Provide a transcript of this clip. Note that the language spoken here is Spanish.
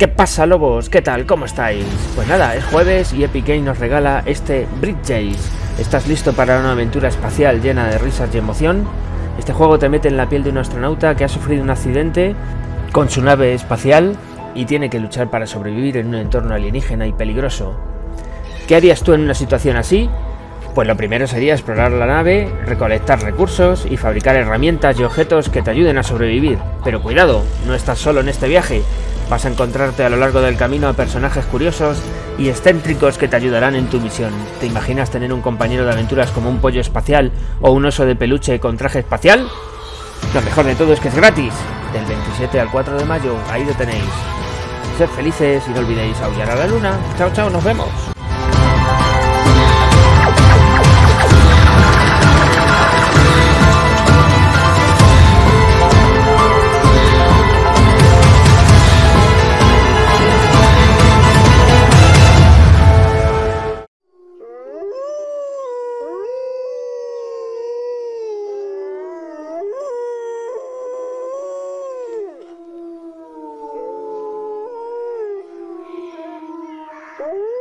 ¿Qué pasa lobos? ¿Qué tal? ¿Cómo estáis? Pues nada, es jueves y Epic Games nos regala este Bridges. ¿Estás listo para una aventura espacial llena de risas y emoción? Este juego te mete en la piel de un astronauta que ha sufrido un accidente con su nave espacial y tiene que luchar para sobrevivir en un entorno alienígena y peligroso. ¿Qué harías tú en una situación así? Pues lo primero sería explorar la nave, recolectar recursos y fabricar herramientas y objetos que te ayuden a sobrevivir. Pero cuidado, no estás solo en este viaje. Vas a encontrarte a lo largo del camino a personajes curiosos y excéntricos que te ayudarán en tu misión. ¿Te imaginas tener un compañero de aventuras como un pollo espacial o un oso de peluche con traje espacial? Lo mejor de todo es que es gratis. Del 27 al 4 de mayo, ahí lo tenéis. Sed felices y no olvidéis aullar a la luna. Chao, chao, nos vemos. Ooh.